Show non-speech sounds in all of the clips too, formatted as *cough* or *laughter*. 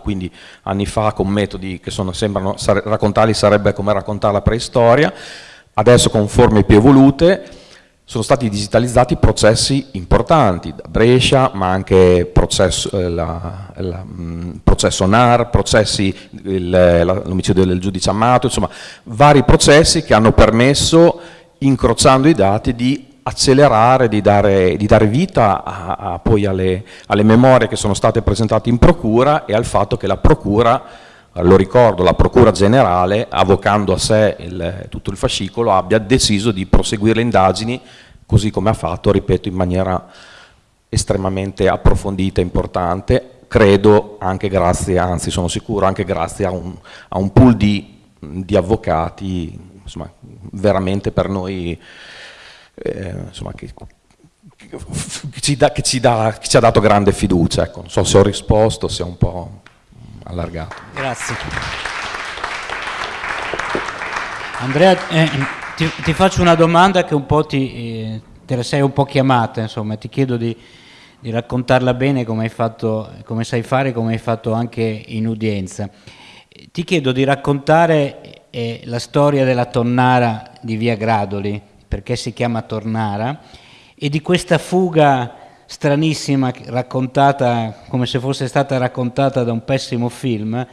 quindi anni fa con metodi che sono, sembrano, raccontarli sarebbe come raccontare la preistoria, adesso con forme più evolute, sono stati digitalizzati processi importanti, da Brescia, ma anche processo, eh, la, la, mh, mm, processo NAR, l'omicidio del giudice Amato, insomma, vari processi che hanno permesso, incrociando i dati, di accelerare, di dare, di dare vita a, a, poi alle, alle memorie che sono state presentate in procura e al fatto che la procura lo ricordo, la Procura Generale, avvocando a sé il, tutto il fascicolo, abbia deciso di proseguire le indagini così come ha fatto, ripeto, in maniera estremamente approfondita e importante, credo anche grazie, anzi sono sicuro, anche grazie a un, a un pool di, di avvocati, insomma, veramente per noi, eh, insomma, che, ci da, che, ci da, che, ci ha dato grande fiducia, ecco. non so se ho risposto, se ho un po' allargato. Grazie. Andrea, eh, ti, ti, faccio una domanda che un po' ti, eh, te la sei un po' chiamata, insomma, ti chiedo di, di raccontarla bene come, fatto, come sai fare, come hai fatto anche in udienza. Ti chiedo di raccontare eh, la storia della tonnara di Via Gradoli, perché si chiama Tornara, e di questa fuga stranissima raccontata come se fosse stata raccontata da un pessimo film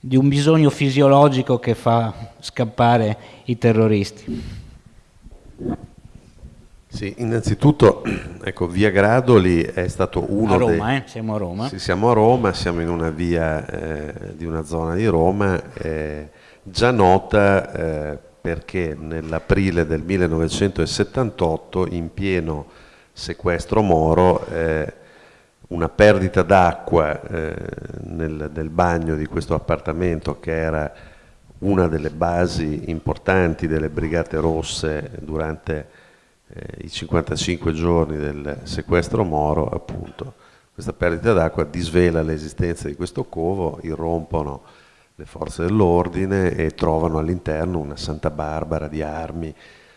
di un bisogno fisiologico che fa scappare i terroristi. Sì, innanzitutto, *clears throat* ecco, via Gradoli è stato uno a Roma, dei... eh? siamo a Roma. Sì, siamo a Roma, siamo in una via eh, di una zona di Roma eh, già nota eh, perché nell'aprile del 1978, in pieno sequestro Moro, eh, una perdita d'acqua eh, nel, nel, bagno di questo appartamento che era una delle basi importanti delle Brigate Rosse durante eh, i 55 giorni del sequestro Moro, appunto. Questa perdita d'acqua disvela l'esistenza di questo covo, irrompono le forze dell'ordine e trovano all'interno una Santa Barbara di armi,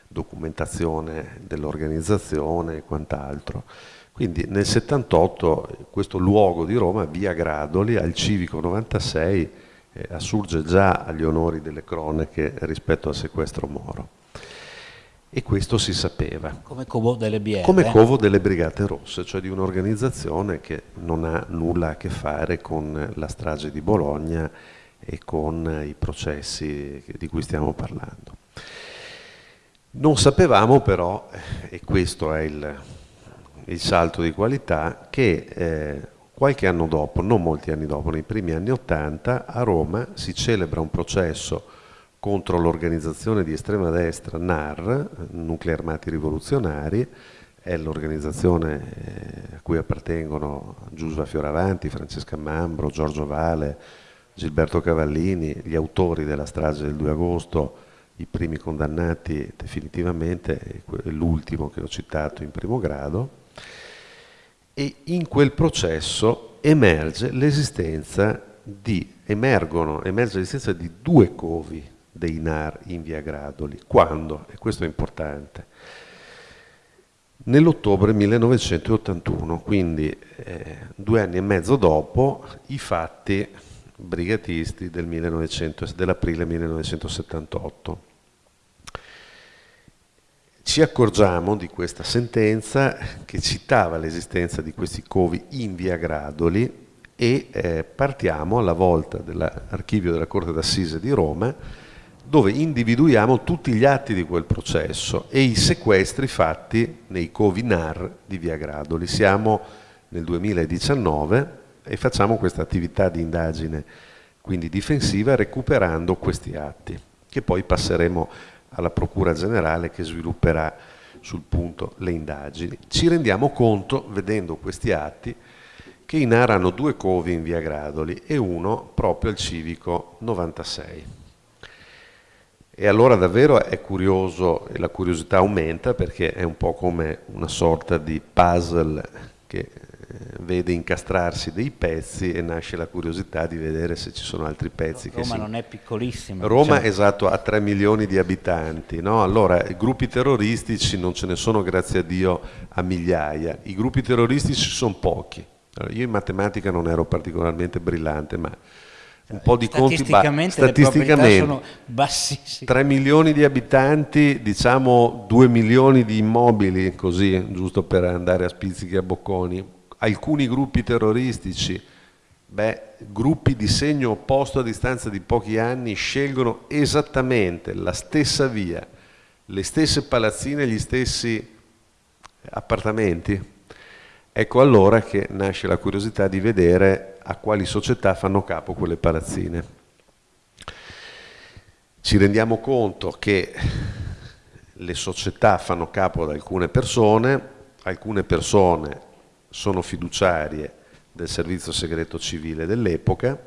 documentazione dell'organizzazione e quant'altro. Quindi nel 78 questo luogo di Roma, via Gradoli, al Civico 96, eh, assurge già agli onori delle cronache rispetto al sequestro Moro. E questo si sapeva. Come covo delle BR. Come covo delle Brigate Rosse, cioè di un'organizzazione che non ha nulla a che fare con la strage di Bologna e con i processi di cui stiamo parlando. Non sapevamo però, e questo è il, il salto di qualità che eh, qualche anno dopo, non molti anni dopo, nei primi anni Ottanta, a Roma si celebra un processo contro l'organizzazione di estrema destra NAR, Nuclei Armati Rivoluzionari, è l'organizzazione eh, a cui appartengono Giusva Fioravanti, Francesca Mambro, Giorgio Vale, Gilberto Cavallini, gli autori della strage del 2 agosto, i primi condannati definitivamente, l'ultimo che ho citato in primo grado, e in quel processo emerge l'esistenza di, emergono, emerge l'esistenza di due covi dei NAR in via Gradoli. Quando? E questo è importante. Nell'ottobre 1981, quindi eh, due anni e mezzo dopo i fatti brigatisti del dell'aprile 1978 ci accorgiamo di questa sentenza che citava l'esistenza di questi covi in via Gradoli e eh, partiamo alla volta dell'archivio della Corte d'Assise di Roma dove individuiamo tutti gli atti di quel processo e i sequestri fatti nei covi NAR di via Gradoli. Siamo nel 2019 e facciamo questa attività di indagine quindi difensiva recuperando questi atti che poi passeremo alla Procura Generale che svilupperà sul punto le indagini. Ci rendiamo conto, vedendo questi atti, che in Ara hanno due covi in via Gradoli e uno proprio al civico 96. E allora davvero è curioso e la curiosità aumenta perché è un po' come una sorta di puzzle che vede incastrarsi dei pezzi e nasce la curiosità di vedere se ci sono altri pezzi. Roma si... non è piccolissima. Roma, diciamo. esatto, ha 3 milioni di abitanti. No? Allora, i gruppi terroristici non ce ne sono, grazie a Dio, a migliaia. I gruppi terroristici sono pochi, Allora, io in matematica non ero particolarmente brillante, ma un po' di conti statisticamente, statisticamente sono bassissime 3 milioni di abitanti diciamo 2 milioni di immobili così giusto per andare a spizzichi a bocconi alcuni gruppi terroristici beh, gruppi di segno opposto a distanza di pochi anni scelgono esattamente la stessa via le stesse palazzine gli stessi appartamenti ecco allora che nasce la curiosità di vedere a quali società fanno capo quelle palazzine. Ci rendiamo conto che le società fanno capo ad alcune persone, alcune persone sono fiduciarie del servizio segreto civile dell'epoca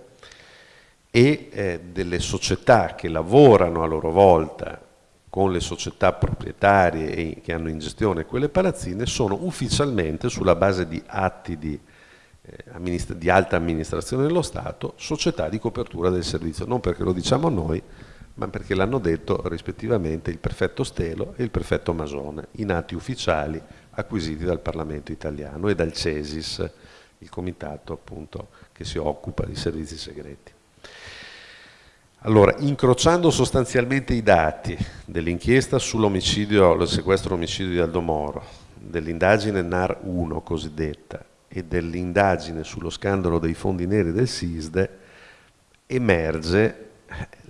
e eh, delle società che lavorano a loro volta con le società proprietarie che hanno in gestione quelle palazzine sono ufficialmente sulla base di atti di eh, di alta amministrazione dello Stato, società di copertura del servizio, non perché lo diciamo noi, ma perché l'hanno detto rispettivamente il prefetto Stelo e il prefetto Masone, in atti ufficiali acquisiti dal Parlamento italiano e dal CESIS, il comitato appunto che si occupa di servizi segreti. Allora, incrociando sostanzialmente i dati dell'inchiesta sull'omicidio, il sequestro omicidio di Aldo Moro, dell'indagine NAR 1 cosiddetta e dell'indagine sullo scandalo dei fondi neri del SISDE emerge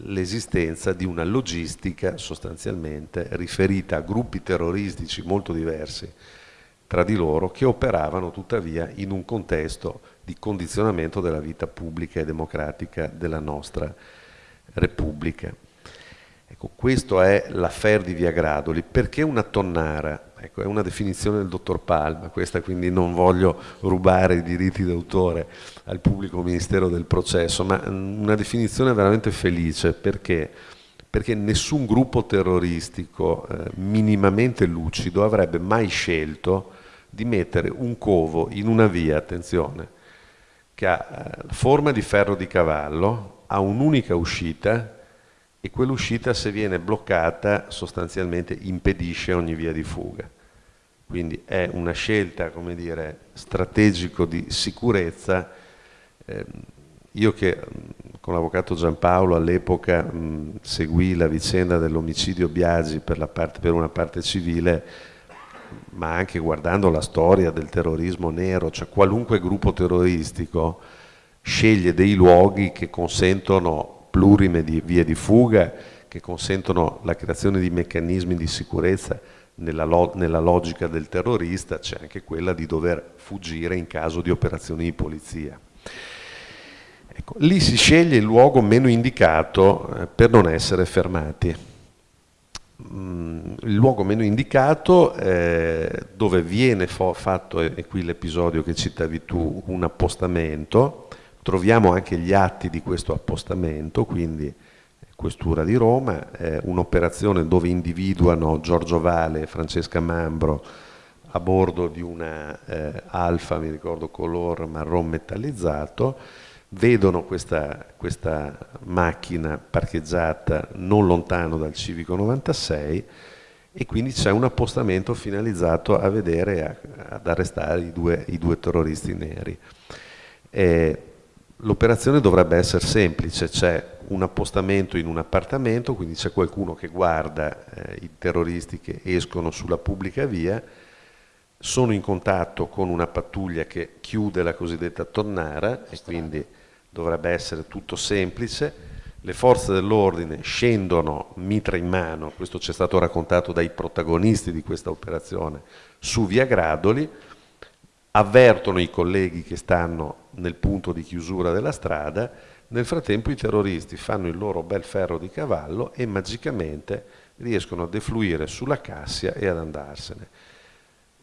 l'esistenza di una logistica sostanzialmente riferita a gruppi terroristici molto diversi tra di loro che operavano tuttavia in un contesto di condizionamento della vita pubblica e democratica della nostra Repubblica. Ecco, questo è l'affair di Via Gradoli. Perché una tonnara? Ecco, è una definizione del dottor Palma, questa quindi non voglio rubare i diritti d'autore al pubblico ministero del processo, ma mm, una definizione veramente felice perché, perché nessun gruppo terroristico eh, minimamente lucido avrebbe mai scelto di mettere un covo in una via, attenzione, che ha eh, forma di ferro di cavallo, ha un'unica uscita e quell'uscita se viene bloccata sostanzialmente impedisce ogni via di fuga. Quindi è una scelta, come dire, strategico di sicurezza. Eh, io che con l'avvocato Giampaolo all'epoca seguì la vicenda dell'omicidio Biagi per, parte, per una parte civile, ma anche guardando la storia del terrorismo nero, cioè qualunque gruppo terroristico sceglie dei luoghi che consentono plurime di vie di fuga che consentono la creazione di meccanismi di sicurezza nella, lo nella logica del terrorista, c'è anche quella di dover fuggire in caso di operazioni di polizia. Ecco, lì si sceglie il luogo meno indicato eh, per non essere fermati. Mm, il luogo meno indicato eh, dove viene fatto, e qui l'episodio che citavi tu, un appostamento, Troviamo anche gli atti di questo appostamento, quindi Questura di Roma, eh, un'operazione dove individuano Giorgio Vale e Francesca Mambro a bordo di una eh, Alfa, mi ricordo color marron metallizzato, vedono questa, questa, macchina parcheggiata non lontano dal Civico 96 e quindi c'è un appostamento finalizzato a vedere, a, ad arrestare i due, i due terroristi neri. Eh, L'operazione dovrebbe essere semplice, c'è un appostamento in un appartamento, quindi c'è qualcuno che guarda eh, i terroristi che escono sulla pubblica via, sono in contatto con una pattuglia che chiude la cosiddetta tonnara e quindi dovrebbe essere tutto semplice. Le forze dell'ordine scendono mitra in mano, questo ci è stato raccontato dai protagonisti di questa operazione, su via Gradoli, avvertono i colleghi che stanno nel punto di chiusura della strada, nel frattempo i terroristi fanno il loro bel ferro di cavallo e magicamente riescono a defluire sulla Cassia e ad andarsene.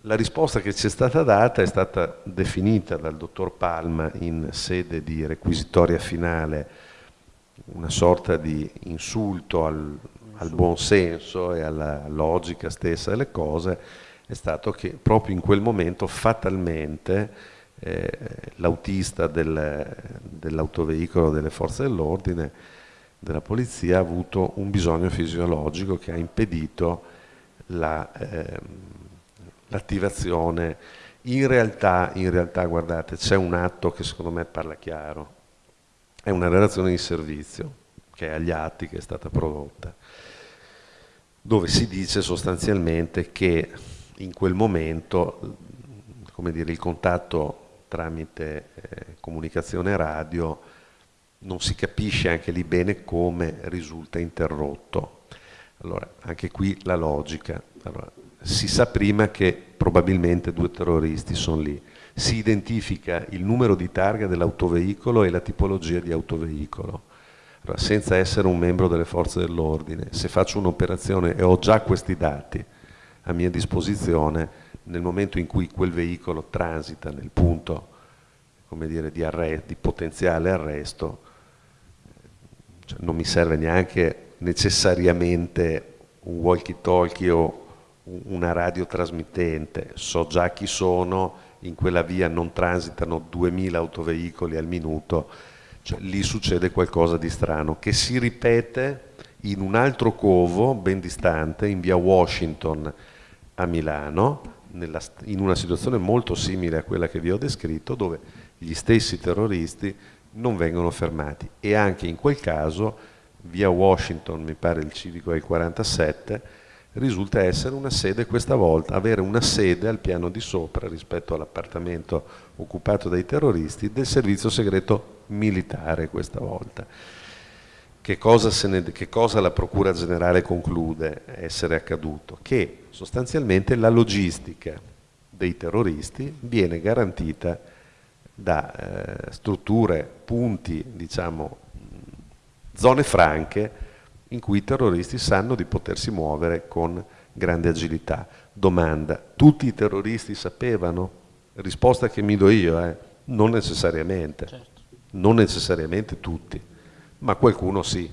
La risposta che ci è stata data è stata definita dal dottor Palma in sede di requisitoria finale una sorta di insulto al, al buon senso e alla logica stessa delle cose, è stato che proprio in quel momento fatalmente eh, l'autista del, dell'autoveicolo delle forze dell'ordine, della polizia, ha avuto un bisogno fisiologico che ha impedito la, eh, l'attivazione. In realtà, in realtà guardate, c'è un atto che secondo me parla chiaro, è una relazione di servizio che è agli atti che è stata prodotta, dove si dice sostanzialmente che in quel momento come dire, il contatto tramite eh, comunicazione radio non si capisce anche lì bene come risulta interrotto. Allora, anche qui la logica. Allora, si sa prima che probabilmente due terroristi sono lì. Si identifica il numero di targa dell'autoveicolo e la tipologia di autoveicolo. Allora, senza essere un membro delle forze dell'ordine, se faccio un'operazione e ho già questi dati a mia disposizione, nel momento in cui quel veicolo transita nel punto dire, di, arresto, di, potenziale arresto, cioè non mi serve neanche necessariamente un walkie-talkie o una radiotrasmittente, so già chi sono, in quella via non transitano 2000 autoveicoli al minuto, cioè, lì succede qualcosa di strano che si ripete in un altro covo ben distante, in via Washington a Milano, nella, in una situazione molto simile a quella che vi ho descritto, dove gli stessi terroristi non vengono fermati e anche in quel caso via Washington, mi pare il civico il 47, risulta essere una sede questa volta, avere una sede al piano di sopra rispetto all'appartamento occupato dai terroristi del servizio segreto militare questa volta. Che cosa, ne, che cosa la Procura Generale conclude essere accaduto? Che sostanzialmente la logistica dei terroristi viene garantita da eh, strutture, punti, diciamo, zone franche in cui i terroristi sanno di potersi muovere con grande agilità. Domanda, tutti i terroristi sapevano? Risposta che mi do io, eh? non necessariamente, certo. non necessariamente tutti ma qualcuno sì.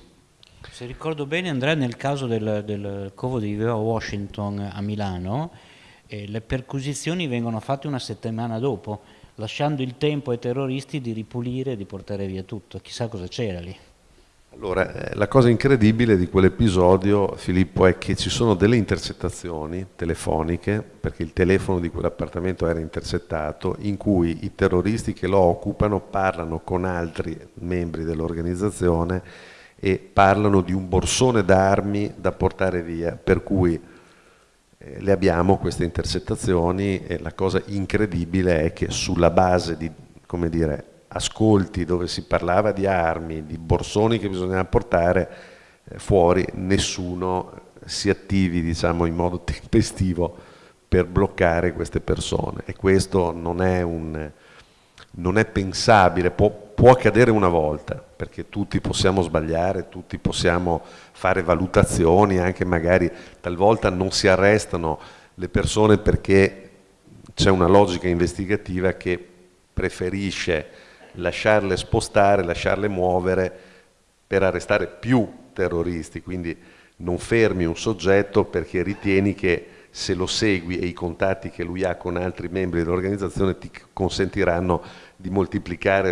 Se ricordo bene Andrea, nel caso del, del covo di Washington a Milano, eh, le perquisizioni vengono fatte una settimana dopo, lasciando il tempo ai terroristi di ripulire e di portare via tutto. Chissà cosa c'era lì. Allora, eh, la cosa incredibile di quell'episodio, Filippo, è che ci sono delle intercettazioni telefoniche, perché il telefono di quell'appartamento era intercettato, in cui i terroristi che lo occupano parlano con altri membri dell'organizzazione e parlano di un borsone d'armi da portare via, per cui eh, le abbiamo queste intercettazioni e la cosa incredibile è che sulla base di, come dire, ascolti dove si parlava di armi, di borsoni che bisognava portare eh, fuori, nessuno si attivi diciamo, in modo *laughs* tempestivo per bloccare queste persone. E questo non è, un, non è pensabile, può, può accadere una volta perché tutti possiamo sbagliare, tutti possiamo fare valutazioni, anche magari talvolta non si arrestano le persone perché c'è una logica investigativa che preferisce lasciarle spostare, lasciarle muovere per arrestare più terroristi, quindi non fermi un soggetto perché ritieni che se lo segui e i contatti che lui ha con altri membri dell'organizzazione ti consentiranno di moltiplicare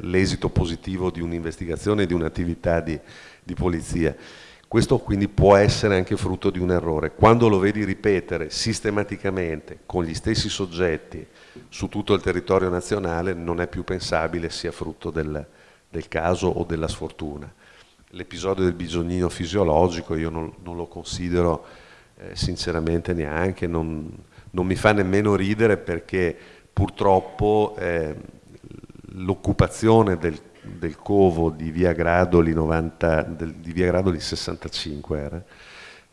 l'esito positivo di un'investigazione e di un'attività di, di polizia. Questo quindi può essere anche frutto di un errore. Quando lo vedi ripetere sistematicamente con gli stessi soggetti su tutto il territorio nazionale non è più pensabile sia frutto del, del caso o della sfortuna. L'episodio del bisognino fisiologico io non, non lo considero eh, sinceramente neanche, non, non, mi fa nemmeno ridere perché purtroppo eh, l'occupazione del del covo di via Gradoli, 90, del, di via Gradoli 65 era,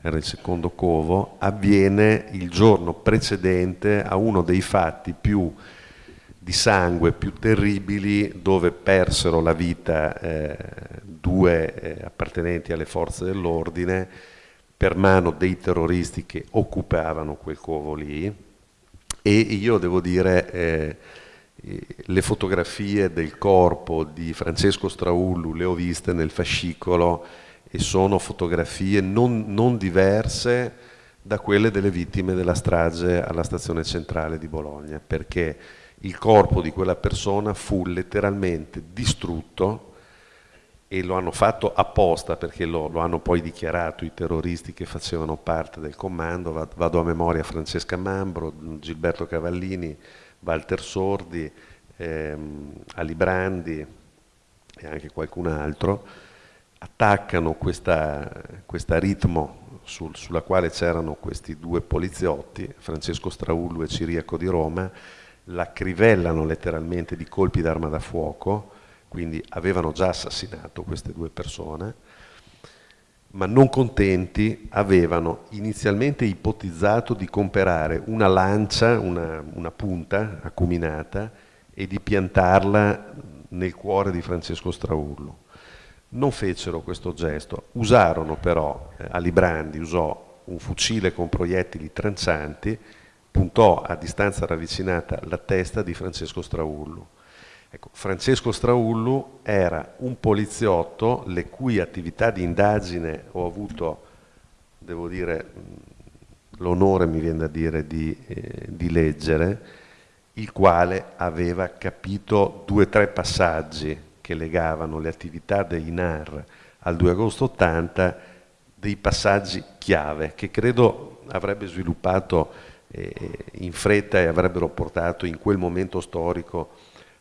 era il secondo covo, avviene il giorno precedente a uno dei fatti più di sangue più terribili dove persero la vita eh, due eh, appartenenti alle forze dell'ordine per mano dei terroristi che occupavano quel covo lì. E io devo dire eh, le fotografie del corpo di Francesco Straullu le ho viste nel fascicolo e sono fotografie non, non diverse da quelle delle vittime della strage alla stazione centrale di Bologna, perché il corpo di quella persona fu letteralmente distrutto e lo hanno fatto apposta perché lo, lo, hanno poi dichiarato i terroristi che facevano parte del comando, vado a memoria Francesca Mambro, Gilberto Cavallini, Walter Sordi, ehm, Ali Brandi e anche qualcun altro, attaccano questa, ritmo sul, sulla quale c'erano questi due poliziotti, Francesco Straullo e Ciriaco di Roma, la crivellano letteralmente di colpi d'arma da fuoco, quindi avevano già assassinato queste due persone, ma non contenti avevano inizialmente ipotizzato di comprare una lancia, una, una punta acuminata e di piantarla nel cuore di Francesco Straullo. Non fecero questo gesto, usarono però, eh, Alibrandi usò un fucile con proiettili trancianti, puntò a distanza ravvicinata la testa di Francesco Straullo. Ecco, Francesco Straullu era un poliziotto le cui attività di indagine ho avuto, devo dire, l'onore mi viene da dire di, eh, di leggere, il quale aveva capito due o tre passaggi che legavano le attività dei NAR al 2 agosto 80, dei passaggi chiave che credo avrebbe sviluppato eh, in fretta e avrebbero portato in quel momento storico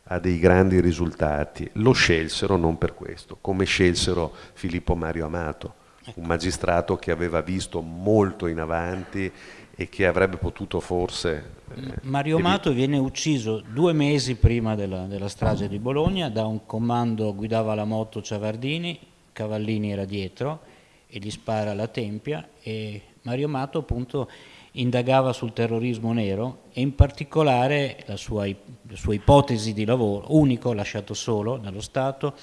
a dei grandi risultati. Lo scelsero non per questo, come scelsero Filippo Mario Amato, un magistrato che aveva visto molto in avanti e che avrebbe potuto forse... Eh, Mario Amato viene ucciso due mesi prima della, della, strage di Bologna da un comando, guidava la moto Ciavardini, Cavallini era dietro e gli spara alla tempia e Mario Amato appunto indagava sul terrorismo nero e in particolare la sua, la sua ipotesi di lavoro, unico, lasciato solo dallo Stato,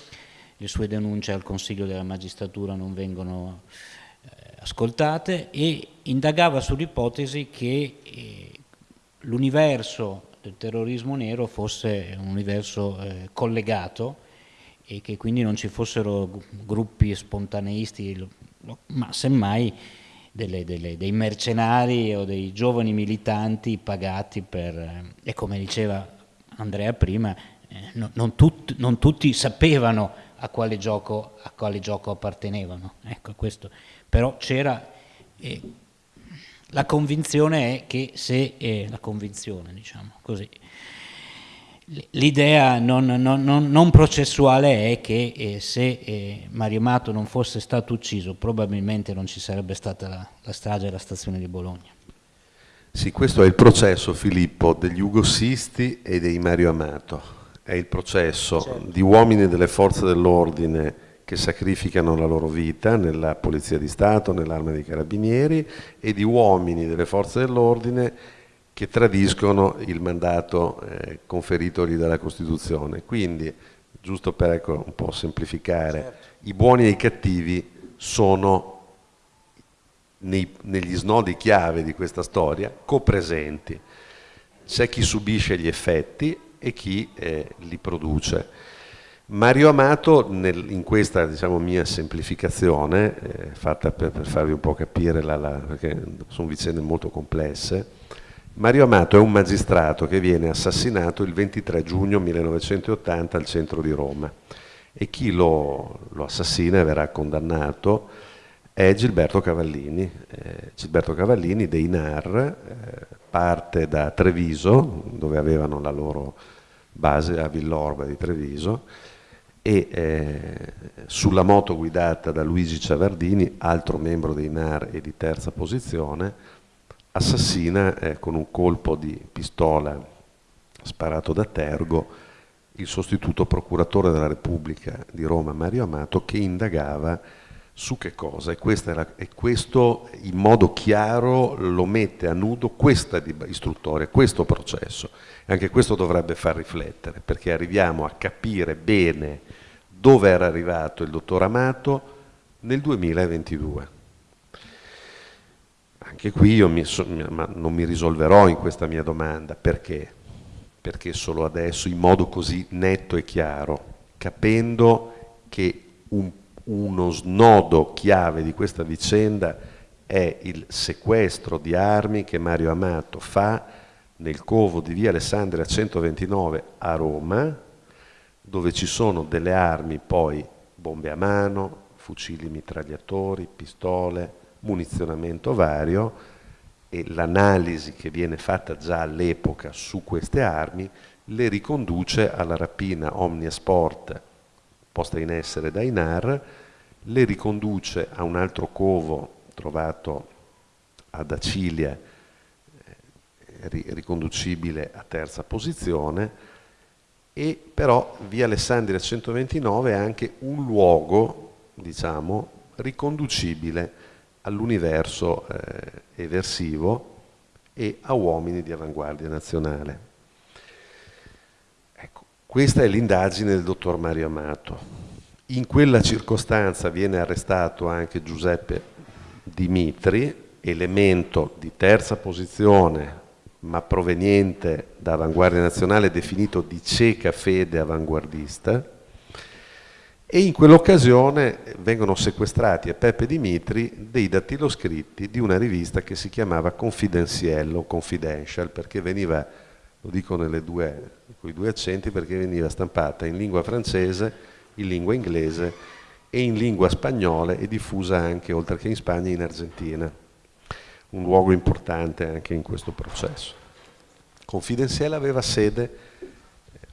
le sue denunce al Consiglio della Magistratura non vengono ascoltate e indagava sull'ipotesi che eh, l'universo del terrorismo nero fosse un universo eh, collegato e che quindi non ci fossero gruppi spontaneisti, ma semmai delle, delle, dei mercenari o dei giovani militanti pagati per, eh, e come diceva Andrea prima, eh, no, non, tut, non, tutti sapevano a quale gioco, a quale gioco appartenevano, ecco questo. Però c'era, eh, la convinzione è che se, eh, la convinzione diciamo così, L'idea non, non, non, non, processuale è che eh, se eh, Mario Mato non fosse stato ucciso probabilmente non ci sarebbe stata la, la strage alla stazione di Bologna. Sì, questo è il processo, Filippo, degli ugossisti e dei Mario Amato. È il processo certo. di uomini delle forze dell'ordine che sacrificano la loro vita nella Polizia di Stato, nell'Arma dei Carabinieri e di uomini delle forze dell'ordine che tradiscono il mandato eh, conferitogli dalla Costituzione. Quindi, giusto per ecco, un po' semplificare, certo. i buoni e i cattivi sono nei, negli snodi chiave di questa storia copresenti. C'è chi subisce gli effetti e chi eh, li produce. Mario Amato, nel, in questa diciamo, mia semplificazione, eh, fatta per, per, farvi un po' capire, la, la, perché sono vicende molto complesse, Mario Amato è un magistrato che viene assassinato il 23 giugno 1980 al centro di Roma e chi lo, lo assassina e verrà condannato è Gilberto Cavallini. Eh, Gilberto Cavallini dei NAR eh, parte da Treviso, dove avevano la loro base a Villorba di Treviso, e eh, sulla moto guidata da Luigi Ciavardini, altro membro dei NAR e di terza posizione, assassina eh, con un colpo di pistola sparato da Tergo il sostituto procuratore della Repubblica di Roma Mario Amato che indagava su che cosa. E, era, e questo in modo chiaro lo mette a nudo questa istruttoria, questo processo anche questo dovrebbe far riflettere perché arriviamo a capire bene dove era arrivato il dottor Amato nel 2022 anche qui io mi ma non mi risolverò in questa mia domanda, perché? Perché solo adesso, in modo così netto e chiaro, capendo che un, uno snodo chiave di questa vicenda è il sequestro di armi che Mario Amato fa nel covo di via Alessandria 129 a Roma, dove ci sono delle armi poi bombe a mano, fucili mitragliatori, pistole, munizionamento vario e l'analisi che viene fatta già all'epoca su queste armi le riconduce alla rapina Omnia Sport posta in essere da INAR, le riconduce a un altro covo trovato ad Acilia, riconducibile a terza posizione, e però via Alessandria 129 è anche un luogo, diciamo, riconducibile all'universo eh, eversivo e a uomini di avanguardia nazionale. Ecco, questa è l'indagine del dottor Mario Amato. In quella circostanza viene arrestato anche Giuseppe Dimitri, elemento di terza posizione ma proveniente da Avanguardia Nazionale, definito di cieca fede avanguardista, e in quell'occasione vengono sequestrati a Peppe Dimitri dei dattiloscritti di una rivista che si chiamava Confidenziello, Confidential, perché veniva, lo dico due, con i due accenti, perché veniva stampata in lingua francese, in lingua inglese e in lingua spagnola e diffusa anche, oltre che in Spagna, in Argentina un luogo importante anche in questo processo. Confidenziale aveva sede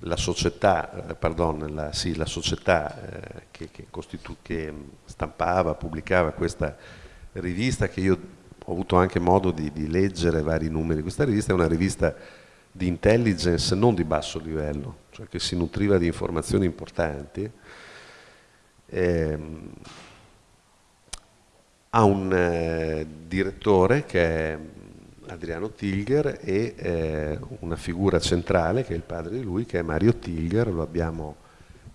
la società, eh, pardon, la, sì, la società eh, che, che, che, stampava, pubblicava questa rivista che io ho avuto anche modo di, di leggere vari numeri. Questa rivista è una rivista di intelligence non di basso livello, cioè che si nutriva di informazioni importanti. Eh, ha un eh, direttore che è Adriano Tilger e eh, una figura centrale che è il padre di lui che è Mario Tilger, lo abbiamo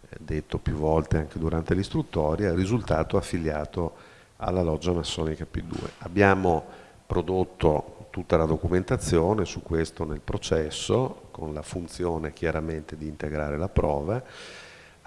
eh, detto più volte anche durante l'istruttoria, risultato affiliato alla loggia massonica P2. Abbiamo prodotto tutta la documentazione su questo nel processo con la funzione chiaramente di integrare la prova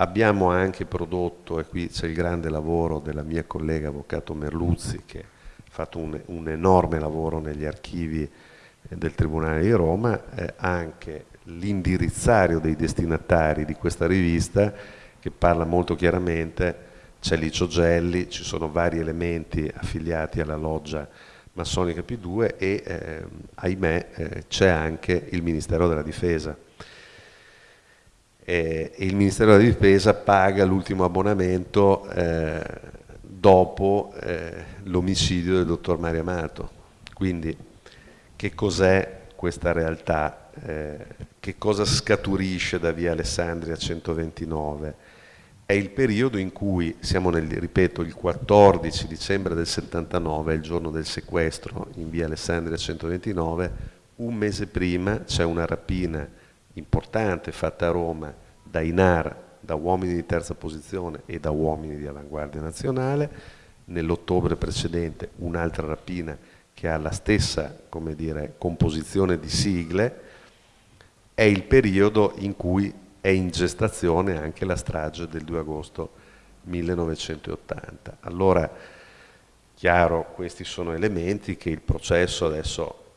Abbiamo anche prodotto, e qui c'è il grande lavoro della mia collega avvocato Merluzzi che ha fatto un, un enorme lavoro negli archivi eh, del Tribunale di Roma, eh, anche l'indirizzario dei destinatari di questa rivista che parla molto chiaramente, c'è Licio Gelli, ci sono vari elementi affiliati alla loggia massonica P2 e eh, ahimè eh, c'è anche il Ministero della Difesa eh, il Ministero della Difesa paga l'ultimo abbonamento eh, dopo eh, l'omicidio del dottor Mario Amato. Quindi che cos'è questa realtà? Eh, che cosa scaturisce da via Alessandria 129? È il periodo in cui, siamo nel, ripeto, il 14 dicembre del 79, è il giorno del sequestro in via Alessandria 129, un mese prima c'è una rapina importante fatta a Roma da INAR, da uomini di terza posizione e da uomini di avanguardia nazionale, nell'ottobre precedente un'altra rapina che ha la stessa dire, composizione di sigle, è il periodo in cui è in gestazione anche la strage del 2 agosto 1980. Allora, chiaro, questi sono elementi che il processo adesso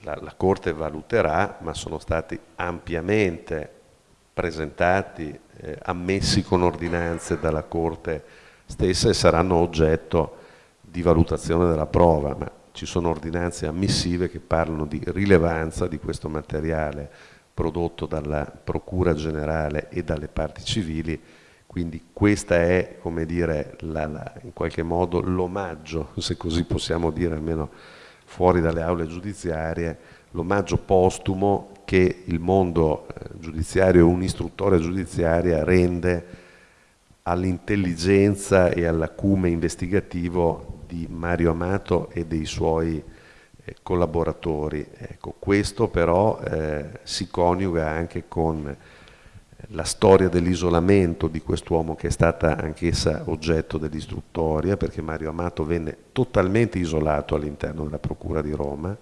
la, la Corte valuterà, ma sono stati ampiamente presentati, eh, ammessi con ordinanze dalla Corte stessa e saranno oggetto di valutazione della prova, ma ci sono ordinanze ammissive che parlano di rilevanza di questo materiale prodotto dalla Procura Generale e dalle parti civili, quindi questa è, come dire, la, la, in qualche modo l'omaggio, se così possiamo dire, almeno fuori dalle aule giudiziarie, l'omaggio postumo che il mondo eh, giudiziario e un'istruttoria giudiziaria rende all'intelligenza e all'acume investigativo di Mario Amato e dei suoi eh, collaboratori. Ecco, questo però eh, si coniuga anche con la storia dell'isolamento di quest'uomo che è stata anch'essa oggetto dell'istruttoria perché Mario Amato venne totalmente isolato all'interno della Procura di Roma,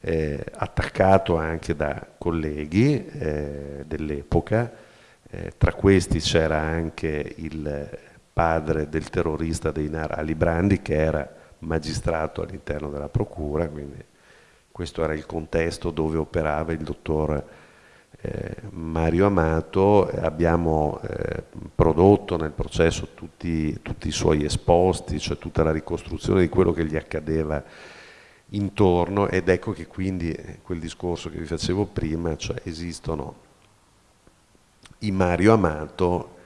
eh, attaccato anche da colleghi eh, dell'epoca, eh, tra questi c'era anche il padre del terrorista Deinar Ali Brandi che era magistrato all'interno della Procura, quindi questo era il contesto dove operava il dottor Mario Amato, abbiamo eh, prodotto nel processo tutti, tutti, i suoi esposti, cioè tutta la ricostruzione di quello che gli accadeva intorno ed ecco che quindi eh, quel discorso che vi facevo prima, cioè esistono i Mario Amato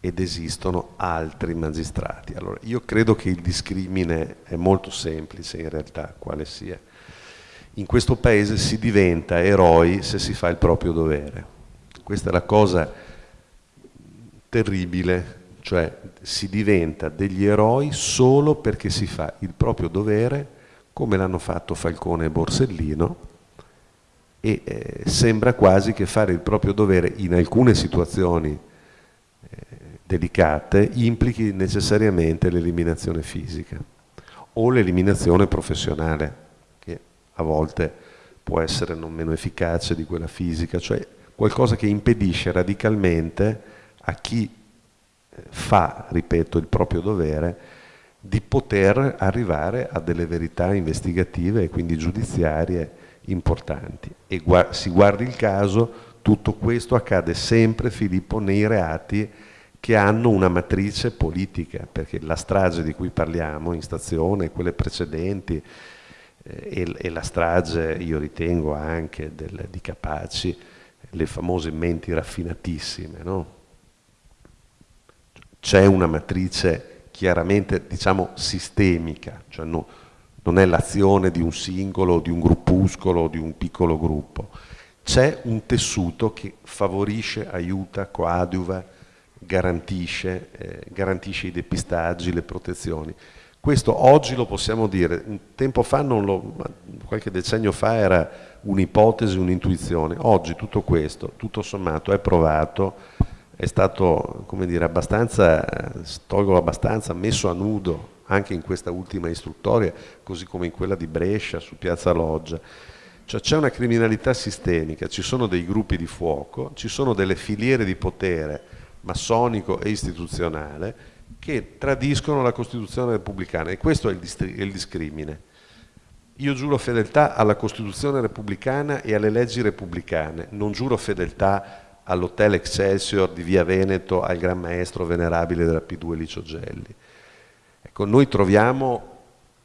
ed esistono altri magistrati. Allora, io credo che il discrimine è molto semplice in realtà, quale sia in questo paese si diventa eroi se si fa il proprio dovere. Questa è la cosa terribile, cioè si diventa degli eroi solo perché si fa il proprio dovere, come l'hanno fatto Falcone e Borsellino, e eh, sembra quasi che fare il proprio dovere in alcune situazioni eh, delicate implichi necessariamente l'eliminazione fisica o l'eliminazione professionale a volte può essere non meno efficace di quella fisica, cioè qualcosa che impedisce radicalmente a chi eh, fa, ripeto, il proprio dovere, di poter arrivare a delle verità investigative e quindi giudiziarie importanti. E gu si guardi il caso, tutto questo accade sempre, Filippo, nei reati che hanno una matrice politica, perché la strage di cui parliamo in stazione, quelle precedenti, e, e, la strage, io ritengo anche del, di Capaci, le famose menti raffinatissime. No? C'è una matrice chiaramente diciamo sistemica, cioè no, non è l'azione di un singolo, di un gruppuscolo, di un piccolo gruppo. C'è un tessuto che favorisce, aiuta, coadiuva, garantisce, eh, garantisce i depistaggi, le protezioni. Questo oggi lo possiamo dire, un tempo fa, lo, qualche decennio fa era un'ipotesi, un'intuizione, oggi tutto questo, tutto sommato, è provato, è stato, come dire, abbastanza, tolgo abbastanza, messo a nudo anche in questa ultima istruttoria, così come in quella di Brescia, su Piazza Loggia. Cioè c'è una criminalità sistemica, ci sono dei gruppi di fuoco, ci sono delle filiere di potere massonico e istituzionale che tradiscono la Costituzione repubblicana e questo è il, è il discrimine. Io giuro fedeltà alla Costituzione repubblicana e alle leggi repubblicane, non giuro fedeltà all'Hotel Excelsior di Via Veneto, al Gran Maestro venerabile della P2 Licio Gelli. Ecco, noi troviamo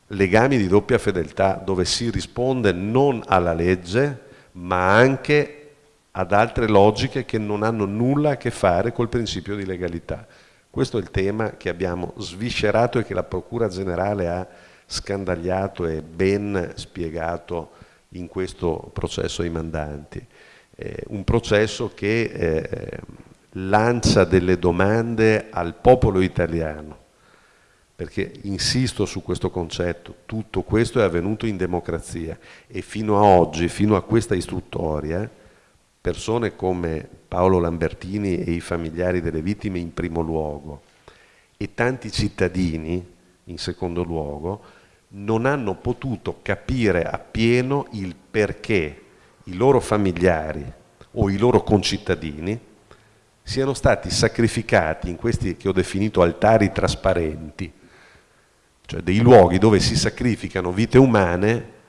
legami di doppia fedeltà dove si risponde non alla legge ma anche ad altre logiche che non hanno nulla a che fare col principio di legalità. Questo è il tema che abbiamo sviscerato e che la Procura Generale ha scandagliato e ben spiegato in questo processo ai mandanti. Eh, un processo che eh, lancia delle domande al popolo italiano, perché insisto su questo concetto, tutto questo è avvenuto in democrazia e fino a oggi, fino a questa istruttoria, persone come Paolo Lambertini e i familiari delle vittime in primo luogo. E tanti cittadini in secondo luogo non hanno potuto capire appieno il perché i loro familiari o i loro concittadini siano stati sacrificati in questi che ho definito altari trasparenti, cioè dei luoghi dove si sacrificano vite umane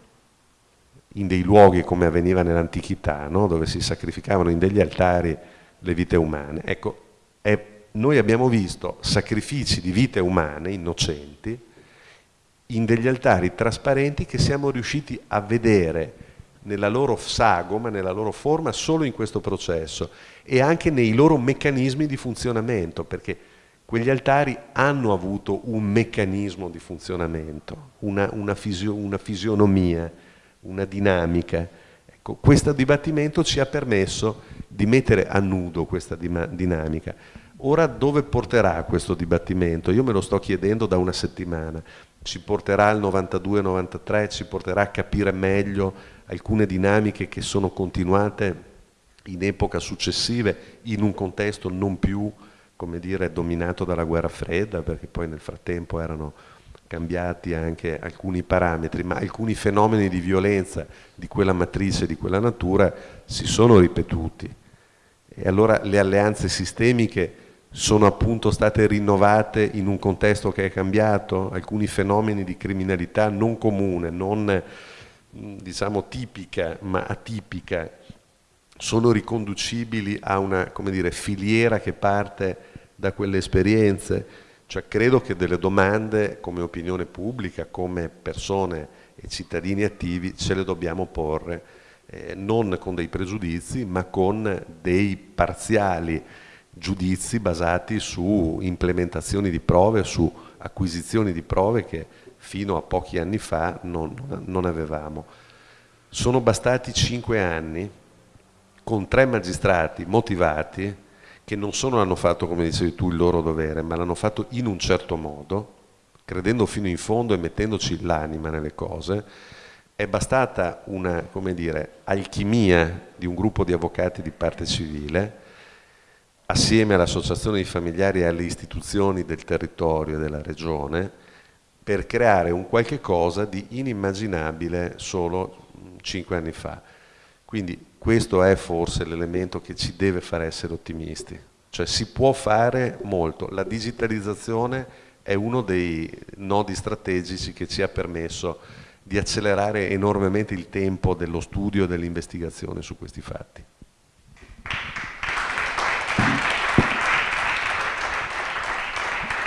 in dei luoghi come avveniva nell'antichità, no? dove si sacrificavano in degli altari le vite umane. Ecco, è, noi abbiamo visto sacrifici di vite umane innocenti in degli altari trasparenti che siamo riusciti a vedere nella loro sagoma, nella loro forma, solo in questo processo e anche nei loro meccanismi di funzionamento, perché quegli altari hanno avuto un meccanismo di funzionamento, una, una, fisio, una fisionomia, una dinamica. Ecco, questo dibattimento ci ha permesso di mettere a nudo questa dinamica. Ora dove porterà questo dibattimento? Io me lo sto chiedendo da una settimana. Ci porterà al 92-93, ci porterà a capire meglio alcune dinamiche che sono continuate in epoca successive in un contesto non più come dire, dominato dalla guerra fredda, perché poi nel frattempo erano cambiati anche alcuni parametri, ma alcuni fenomeni di violenza di quella matrice, di quella natura, si sono ripetuti. E allora le alleanze sistemiche sono appunto state rinnovate in un contesto che è cambiato, alcuni fenomeni di criminalità non comune, non diciamo tipica, ma atipica, sono riconducibili a una dire, filiera che parte da quelle esperienze? Cioè, credo che delle domande come opinione pubblica, come persone e cittadini attivi, ce le dobbiamo porre eh, non con dei pregiudizi, ma con dei parziali giudizi basati su implementazioni di prove, su acquisizioni di prove che fino a pochi anni fa non, non avevamo. Sono bastati cinque anni con tre magistrati motivati che non solo hanno fatto, come dicevi tu, il loro dovere, ma l'hanno fatto in un certo modo, credendo fino in fondo e mettendoci l'anima nelle cose, è bastata una, come dire, alchimia di un gruppo di avvocati di parte civile, assieme all'associazione di familiari e alle istituzioni del territorio e della regione, per creare un qualche cosa di inimmaginabile solo cinque anni fa. Quindi questo è forse l'elemento che ci deve far essere ottimisti. Cioè si può fare molto. La digitalizzazione è uno dei nodi strategici che ci ha permesso di accelerare enormemente il tempo dello studio e dell'investigazione su questi fatti.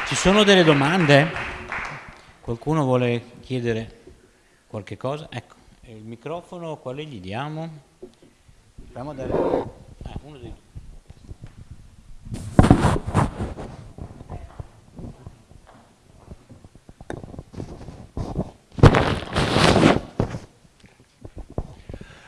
Ci sono delle domande? Qualcuno vuole chiedere qualche cosa? Ecco, il microfono quale gli diamo? Proviamo a dare... Ah,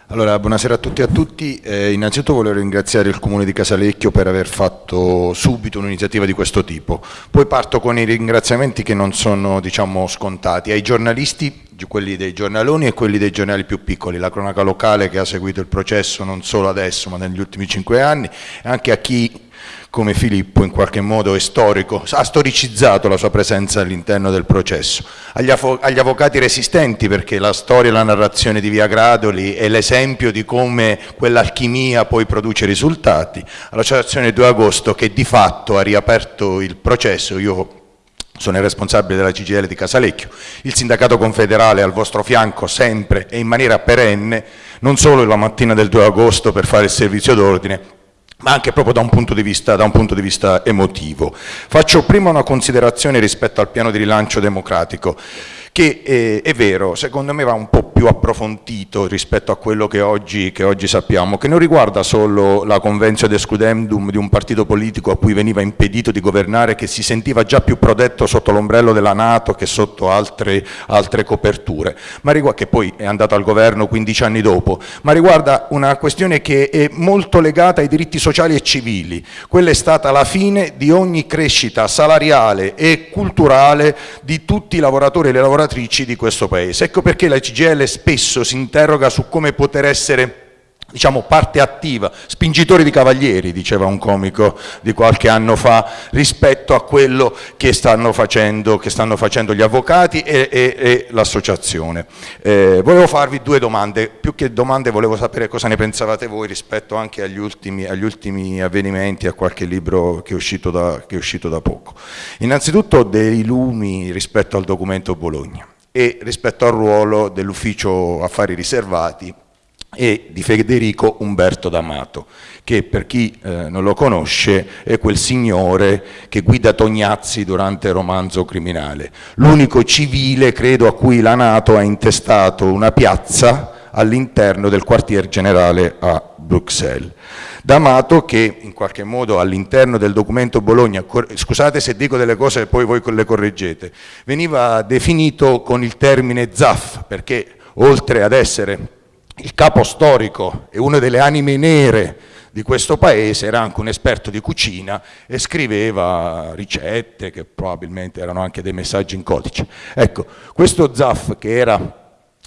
Allora, buonasera a tutti e a tutti. Eh, innanzitutto volevo ringraziare il Comune di Casalecchio per aver fatto subito un'iniziativa di questo tipo. Poi parto con i ringraziamenti che non sono diciamo, scontati. Ai giornalisti, quelli dei giornaloni e quelli dei giornali più piccoli, la cronaca locale che ha seguito il processo non solo adesso ma negli ultimi cinque anni, e anche a chi come Filippo in qualche modo è storico, ha storicizzato la sua presenza all'interno del processo. Agli, agli, avvocati resistenti, perché la storia e la narrazione di Via Gradoli è l'esempio di come quell'alchimia poi produce risultati, all'associazione 2 agosto che di fatto ha riaperto il processo, io sono il responsabile della CGL di Casalecchio, il sindacato confederale al vostro fianco sempre e in maniera perenne, non solo la mattina del 2 agosto per fare il servizio d'ordine, ma anche proprio da un, punto di vista, da un punto di vista emotivo. Faccio prima una considerazione rispetto al piano di rilancio democratico che eh, è vero, secondo me va un po' più approfondito rispetto a quello che oggi, che oggi sappiamo, che non riguarda solo la convenzione de scudendum di un partito politico a cui veniva impedito di governare, che si sentiva già più protetto sotto l'ombrello della Nato che sotto altre, altre coperture, riguarda, che poi è andato al governo 15 anni dopo, ma riguarda una questione che è molto legata ai diritti sociali e civili. Quella è stata la fine di ogni crescita salariale e culturale di tutti i lavoratori e le lavoratrici lavoratrici di questo Paese. Ecco perché la CGL spesso si interroga su come poter essere diciamo parte attiva, spingitori di cavalieri, diceva un comico di qualche anno fa, rispetto a quello che stanno facendo, che stanno facendo gli avvocati e, e, e l'associazione. Eh, volevo farvi due domande, più che domande volevo sapere cosa ne pensavate voi rispetto anche agli ultimi, agli ultimi avvenimenti, a qualche libro che è, uscito da, che è uscito da poco. Innanzitutto dei lumi rispetto al documento Bologna e rispetto al ruolo dell'ufficio affari riservati e di Federico Umberto D'Amato, che per chi eh, non lo conosce è quel signore che guida Tognazzi durante il romanzo criminale, l'unico civile credo a cui la Nato ha intestato una piazza all'interno del quartier generale a Bruxelles. D'Amato che in qualche modo all'interno del documento Bologna, scusate se dico delle cose e poi voi le correggete, veniva definito con il termine ZAF perché oltre ad essere il capo storico e una delle anime nere di questo paese era anche un esperto di cucina e scriveva ricette che probabilmente erano anche dei messaggi in codice. Ecco, questo Zaff che era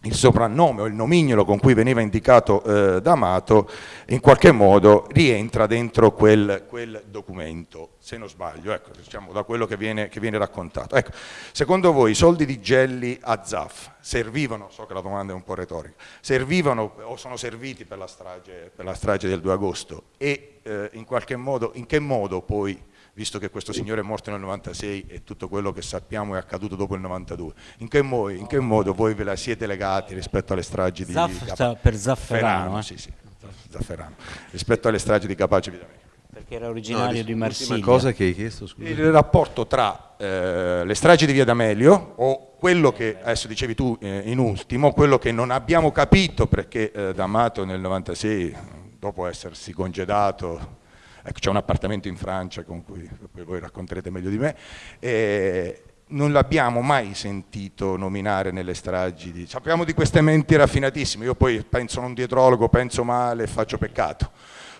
il soprannome o il nomignolo con cui veniva indicato eh, D'Amato in qualche modo rientra dentro quel, quel, documento, se non sbaglio, ecco, diciamo, da quello che viene, che viene raccontato. Ecco, secondo voi i soldi di Gelli a Zaf servivano, so che la domanda è un po' retorica, servivano o sono serviti per la strage, per la strage del 2 agosto e eh, in qualche modo, in che modo poi visto che questo signore è morto nel 96 e tutto quello che sappiamo è accaduto dopo il 92. In che, mo in che modo voi ve la siete legati rispetto alle stragi di Zaff per Zafferano? Eh? Sì, sì. Zafferano, rispetto alle stragi di Capace Vita Perché era originario no, di Marsiglia. cosa che hai chiesto, scusa. Il rapporto tra eh, le stragi di Via D'Amelio o quello che, adesso dicevi tu eh, in ultimo, quello che non abbiamo capito perché eh, D'Amato nel 96, dopo essersi congedato, ecco c'è un appartamento in Francia con cui voi racconterete meglio di me, eh, non l'abbiamo mai sentito nominare nelle stragi, di, sappiamo di queste menti raffinatissime, io poi penso non dietrologo, penso male, faccio peccato,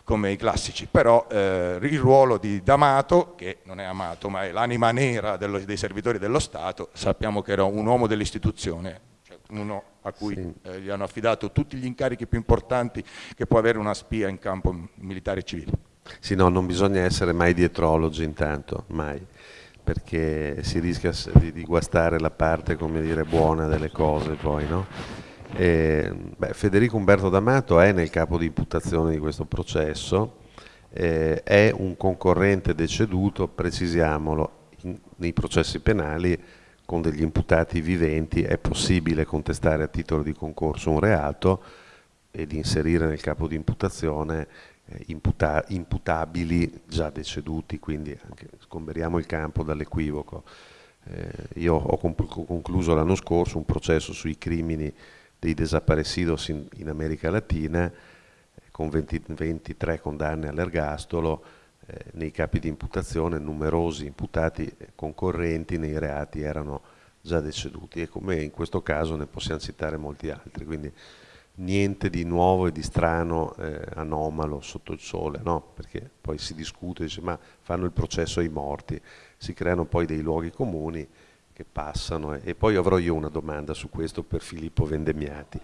come i classici, però eh, il ruolo di D'Amato, che non è amato ma è l'anima nera dello, dei servitori dello Stato, sappiamo che era un uomo dell'istituzione, cioè uno a cui sì. eh, gli hanno affidato tutti gli incarichi più importanti che può avere una spia in campo militare e civile. Sì, no, non bisogna essere mai dietrologi intanto, mai perché si rischia di, di guastare la parte dire, buona delle cose poi. No? E, beh, Federico Umberto D'Amato è nel capo di imputazione di questo processo, eh, è un concorrente deceduto, precisiamolo, in, nei processi penali con degli imputati viventi è possibile contestare a titolo di concorso un reato ed inserire nel capo di imputazione imputa imputabili già deceduti, quindi anche scomberiamo il campo dall'equivoco. Eh, io ho concluso l'anno scorso un processo sui crimini dei desaparecidos in, in America Latina eh, con 20, 23 condanne all'ergastolo, eh, nei capi di imputazione numerosi imputati eh, concorrenti nei reati erano già deceduti e come in questo caso ne possiamo citare molti altri. Quindi, niente di nuovo e di strano, eh, anomalo sotto il sole, no? perché poi si discute, dice ma fanno il processo ai morti, si creano poi dei luoghi comuni che passano e, e poi avrò io una domanda su questo per Filippo Vendemiati.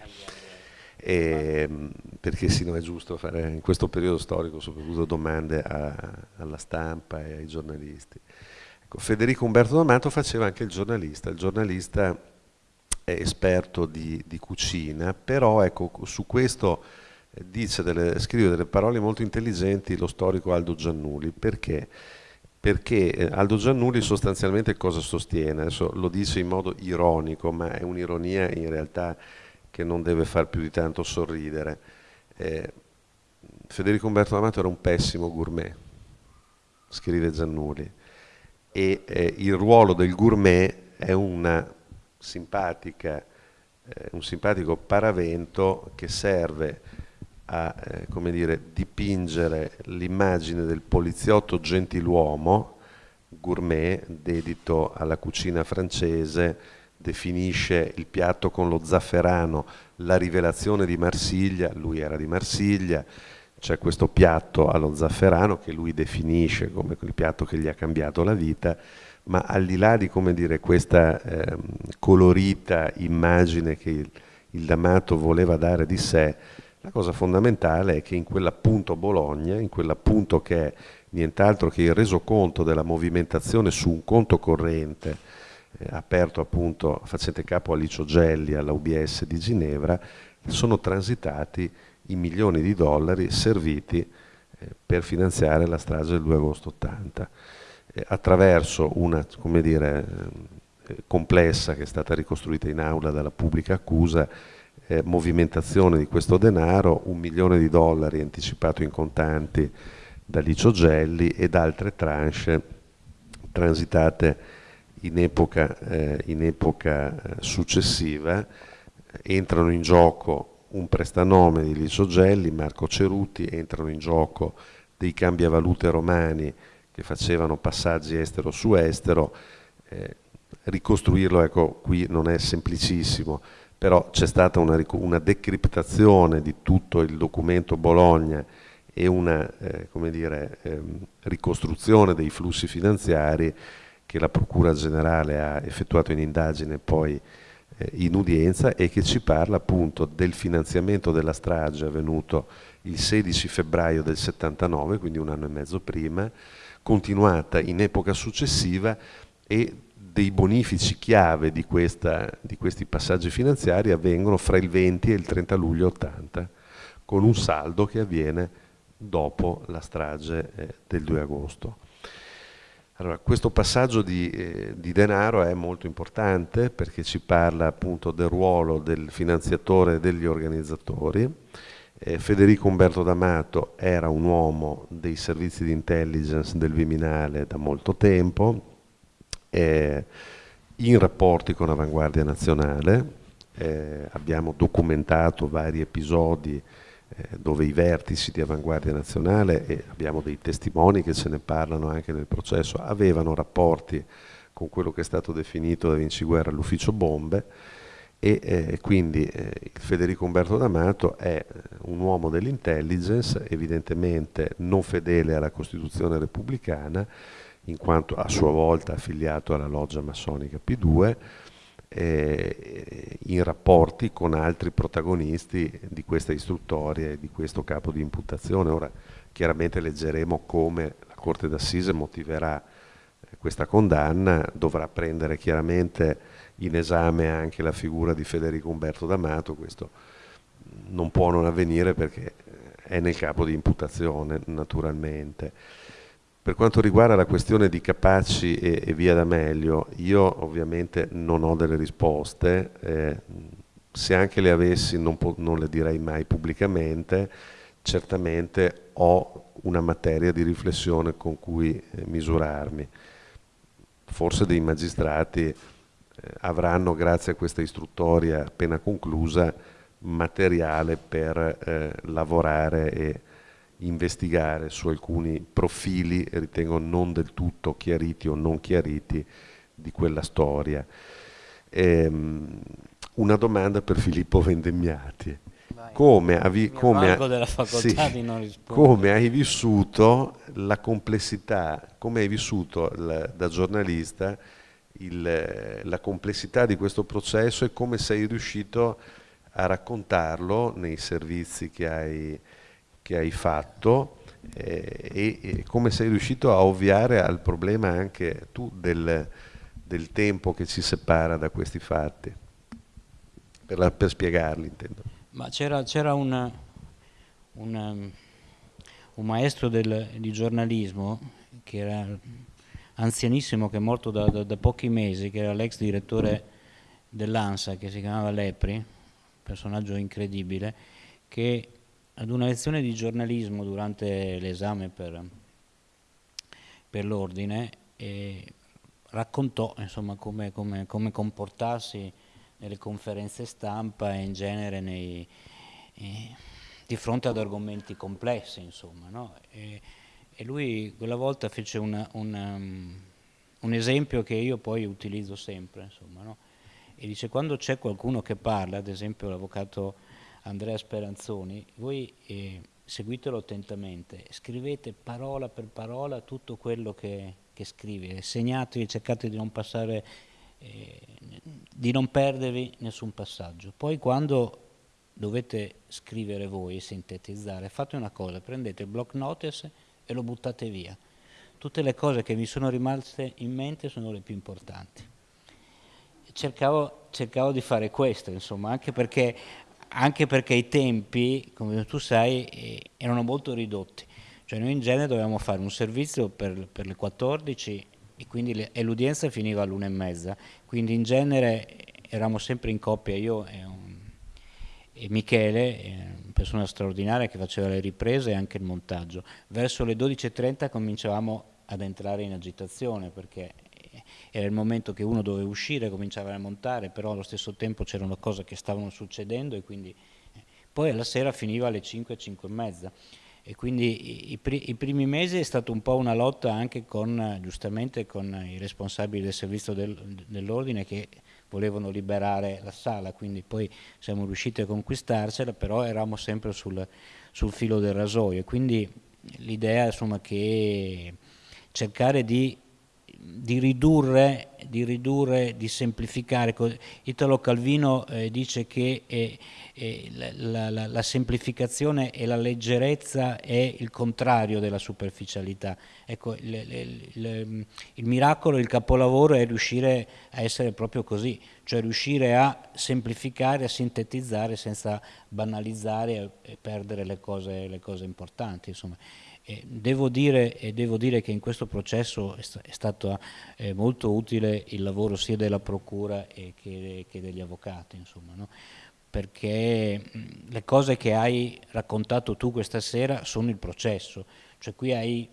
E, ehm, perché sì, no, è giusto fare in questo periodo storico soprattutto domande a, alla stampa e ai giornalisti. Ecco, Federico Umberto D'Amato faceva anche il giornalista, il giornalista esperto di, di cucina, però ecco, su questo eh, delle, scrive delle parole molto intelligenti lo storico Aldo Giannuli, perché? Perché eh, Aldo Giannuli sostanzialmente cosa sostiene? Adesso lo dice in modo ironico, ma è un'ironia in realtà che non deve far più di tanto sorridere. Eh, Federico Umberto D'Amato era un pessimo gourmet, scrive Giannuli, e eh, il ruolo del gourmet è una simpatica, eh, un simpatico paravento che serve a eh, dire, dipingere l'immagine del poliziotto gentiluomo, gourmet, dedito alla cucina francese, definisce il piatto con lo zafferano, la rivelazione di Marsiglia, lui era di Marsiglia, c'è questo piatto allo zafferano che lui definisce come il piatto che gli ha cambiato la vita, ma al di là di dire, questa eh, colorita immagine che il, il D'Amato voleva dare di sé, la cosa fondamentale è che in quell'appunto Bologna, in quell'appunto che è nient'altro che il resoconto della movimentazione su un conto corrente eh, aperto appunto facente capo a Licio Gelli, alla UBS di Ginevra, sono transitati i milioni di dollari serviti eh, per finanziare la strage del 2 agosto 80 attraverso una dire, eh, complessa che è stata ricostruita in aula dalla pubblica accusa, eh, movimentazione di questo denaro, un milione di dollari anticipato in contanti da Licio Gelli ed altre tranche transitate in epoca, eh, in epoca eh, successiva, entrano in gioco un prestanome di Licio Gelli, Marco Ceruti, entrano in gioco dei cambiavalute romani che facevano passaggi estero su estero, eh, ricostruirlo ecco, qui non è semplicissimo, però c'è stata una, una, decriptazione di tutto il documento Bologna e una eh, dire, ehm, ricostruzione dei flussi finanziari che la Procura Generale ha effettuato in indagine poi eh, in udienza e che ci parla appunto del finanziamento della strage avvenuto il 16 febbraio del 79, quindi un anno e mezzo prima, continuata in epoca successiva e dei bonifici chiave di, questa, di, questi passaggi finanziari avvengono fra il 20 e il 30 luglio 80, con un saldo che avviene dopo la strage eh, del 2 agosto. Allora, questo passaggio di, eh, di, denaro è molto importante perché ci parla appunto del ruolo del finanziatore e degli organizzatori Eh, Federico Umberto D'Amato era un uomo dei servizi di intelligence del Viminale da molto tempo, eh, in rapporti con Avanguardia Nazionale, eh, abbiamo documentato vari episodi eh, dove i vertici di Avanguardia Nazionale, e abbiamo dei testimoni che ce ne parlano anche nel processo, avevano rapporti con quello che è stato definito da Vinci Guerra l'ufficio bombe e eh, quindi eh, Federico Umberto D'Amato è eh, un uomo dell'intelligence, evidentemente non fedele alla Costituzione repubblicana, in quanto a sua volta affiliato alla loggia massonica P2, eh, in rapporti con altri protagonisti di questa istruttoria e di questo capo di imputazione. Ora chiaramente leggeremo come la Corte d'Assise motiverà eh, questa condanna, dovrà prendere chiaramente in esame anche la figura di Federico Umberto D'Amato, questo non può non avvenire perché è nel capo di imputazione naturalmente. Per quanto riguarda la questione di Capaci e, e via D'Amelio, io ovviamente non ho delle risposte, eh, se anche le avessi non, non, le direi mai pubblicamente, certamente ho una materia di riflessione con cui eh, misurarmi. Forse dei magistrati eh, avranno, grazie a questa istruttoria appena conclusa, materiale per eh, lavorare e investigare su alcuni profili, ritengo non del tutto chiariti o non chiariti, di quella storia. Ehm, una domanda per Filippo Vendemmiati. Come, hai, come, sì, come, hai vissuto la complessità, come hai vissuto la, da giornalista il, la complessità di questo processo e come sei riuscito a raccontarlo nei servizi che hai, che hai fatto eh, e, e, come sei riuscito a ovviare al problema anche tu del, del tempo che ci separa da questi fatti, per, la, per spiegarli intendo. Ma c'era un, un, un, maestro del, di giornalismo che era anzianissimo, che è morto da, da, da pochi mesi, che era l'ex direttore dell'ANSA, che si chiamava Lepri, personaggio incredibile, che ad una lezione di giornalismo durante l'esame per, per l'ordine raccontò insomma, come, come, come, comportarsi nelle conferenze stampa e in genere nei, eh, di fronte ad argomenti complessi. Insomma, no? e, e, lui quella volta fece una, una, um, un esempio che io poi utilizzo sempre. Insomma, no? E dice quando c'è qualcuno che parla, ad esempio l'avvocato Andrea Speranzoni, voi eh, seguitelo attentamente, scrivete parola per parola tutto quello che, che scrive, segnatevi, cercate di non passare, eh, di non perdervi nessun passaggio. Poi quando dovete scrivere voi sintetizzare, fate una cosa, prendete il block notice e lo buttate via. Tutte le cose che mi sono rimaste in mente sono le più importanti. Cercavo, cercavo di fare questo, insomma, anche perché anche perché i tempi, come tu sai, eh, erano molto ridotti. Cioè noi in genere dovevamo fare un servizio per, per le 14 e, quindi l'udienza finiva all'una e mezza, quindi in genere eravamo sempre in coppia, io e, un, e Michele, eh, persona straordinaria che faceva le riprese e anche il montaggio. Verso le 12.30 cominciavamo ad entrare in agitazione perché era il momento che uno doveva uscire, cominciava a montare, però allo stesso tempo c'erano cose che stavano succedendo e quindi eh, poi alla sera finiva alle 5, 5 e mezza e quindi i, i, primi mesi è stata un po' una lotta anche con, giustamente con i responsabili del servizio del, dell'ordine che volevano liberare la sala, quindi poi siamo riusciti a conquistarcela, però eravamo sempre sul, sul filo del rasoio, quindi l'idea insomma che cercare di di ridurre, di ridurre, di semplificare. Italo Calvino eh, dice che eh, eh, la, la, la, semplificazione e la leggerezza è il contrario della superficialità. Ecco, le, le, le, il miracolo, il capolavoro è riuscire a essere proprio così, cioè riuscire a semplificare, a sintetizzare senza banalizzare e perdere le cose, cose importanti. Insomma. Devo, dire, devo, dire, che in questo processo è, sta, è stato eh, molto utile il lavoro sia della Procura che, degli avvocati, insomma, no? perché le cose che hai raccontato tu questa sera sono il processo, cioè qui hai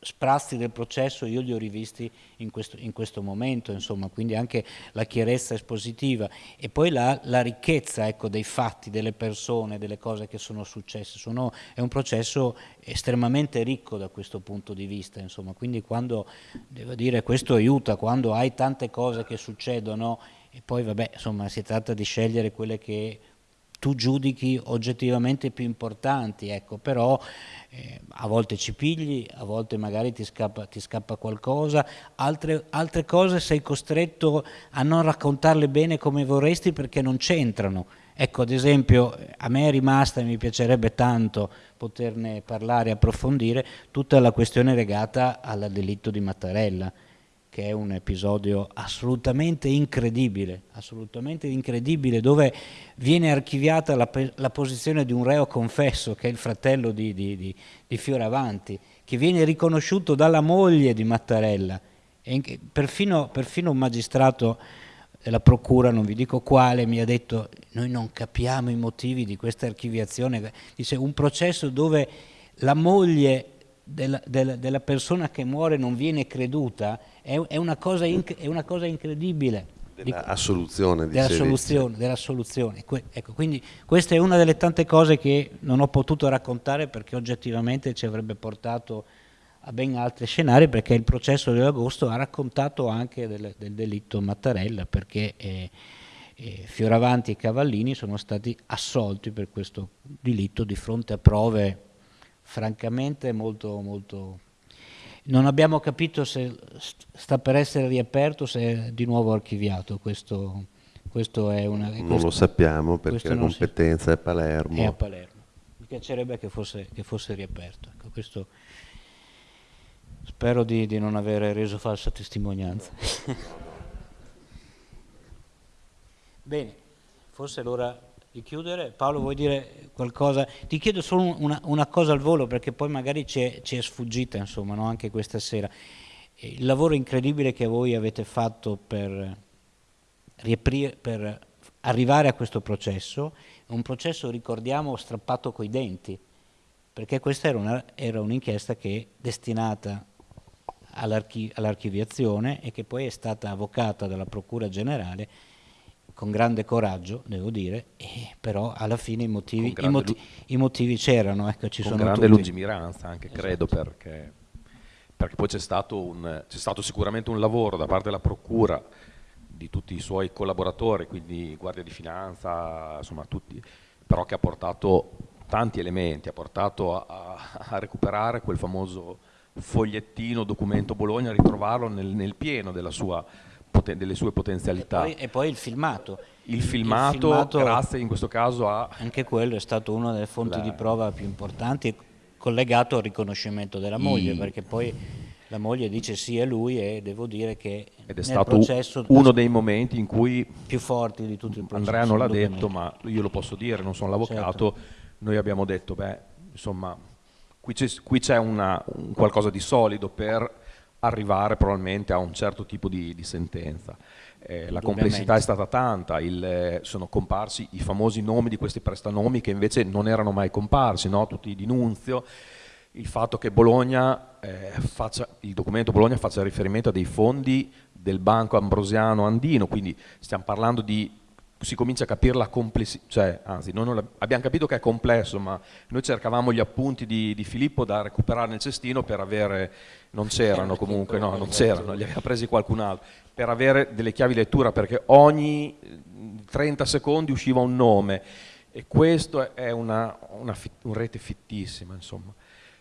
sprazzi del processo io li ho rivisti in questo, in questo momento, insomma, quindi anche la chiarezza espositiva e poi la, la ricchezza ecco, dei fatti, delle persone, delle cose che sono successe. Sono, è un processo estremamente ricco da questo punto di vista, insomma, quindi quando, devo dire, questo aiuta, quando hai tante cose che succedono e poi vabbè, insomma, si tratta di scegliere quelle che tu giudichi oggettivamente più importanti, ecco, però eh, a volte ci pigli, a volte magari ti scappa, ti scappa qualcosa, altre, altre, cose sei costretto a non raccontarle bene come vorresti perché non c'entrano. Ecco, ad esempio, a me è rimasta, e mi piacerebbe tanto poterne parlare e approfondire, tutta la questione legata al delitto di Mattarella che è un episodio assolutamente incredibile, assolutamente incredibile, dove viene archiviata la, la posizione di un reo confesso, che è il fratello di, di, di, di Fioravanti, che viene riconosciuto dalla moglie di Mattarella. E perfino, perfino un magistrato della procura, non vi dico quale, mi ha detto noi non capiamo i motivi di questa archiviazione. Dice un processo dove la moglie della, della, della, persona che muore non viene creduta è, è, una, cosa è una, cosa incredibile. Della assoluzione, della soluzione, della soluzione. ecco, quindi questa è una delle tante cose che non ho potuto raccontare perché oggettivamente ci avrebbe portato a ben altri scenari perché il processo di agosto ha raccontato anche del, del delitto Mattarella perché eh, eh, Fioravanti e Cavallini sono stati assolti per questo delitto di fronte a prove francamente molto, molto... Non abbiamo capito se sta per essere riaperto o se è di nuovo archiviato. Questo, questo è una, non questo, lo sappiamo perché la competenza si... è Palermo. È a Palermo. Mi piacerebbe che fosse, che fosse riaperto. Ecco, questo, spero di, di non aver reso falsa testimonianza. *laughs* Bene, forse l'ora di chiudere. Paolo, vuoi dire qualcosa? Ti chiedo solo una, una cosa al volo perché poi magari ci è, sfuggita, insomma, no? anche questa sera. Il lavoro incredibile che voi avete fatto per, per arrivare a questo processo, un processo, ricordiamo, strappato coi denti, perché questa era un'inchiesta un che è destinata all'archiviazione e che poi è stata avvocata dalla Procura Generale con grande coraggio, devo dire, però alla fine i motivi, i motivi, i motivi c'erano. Ecco, ci con sono grande tutti. lungimiranza anche, esatto. credo, perché, perché poi c'è stato, stato, sicuramente un lavoro da parte della Procura, di tutti i suoi collaboratori, quindi Guardia di Finanza, insomma tutti, però che ha portato tanti elementi, ha portato a, a recuperare quel famoso fogliettino, documento Bologna, ritrovarlo nel, nel pieno della sua delle sue potenzialità. E poi, e poi il filmato. Il filmato, il filmato, grazie in questo caso a... Anche quello è stato una delle fonti la... di prova più importanti collegato al riconoscimento della moglie, I... perché poi la moglie dice sì è lui e devo dire che ed è stato uno dei momenti in cui più forti di tutto il processo Andrea non l'ha detto ma io lo posso dire non sono l'avvocato certo. noi abbiamo detto beh insomma qui c'è un qualcosa di solido per arrivare probabilmente a un certo tipo di, di sentenza. Eh, la complessità è stata tanta, il, eh, sono comparsi i famosi nomi di questi prestanomi che invece non erano mai comparsi, no? tutti di Nunzio, il fatto che Bologna, eh, faccia, il documento Bologna faccia riferimento a dei fondi del Banco Ambrosiano Andino, quindi stiamo parlando di si comincia a capire la complessità, cioè, anzi, abbiamo capito che è complesso, ma noi cercavamo gli appunti di, di Filippo da recuperare nel cestino per avere, non c'erano comunque, no, non c'erano, li aveva presi qualcun altro, per avere delle chiavi lettura, perché ogni 30 secondi usciva un nome, e questo è una, una, una rete fittissima, insomma.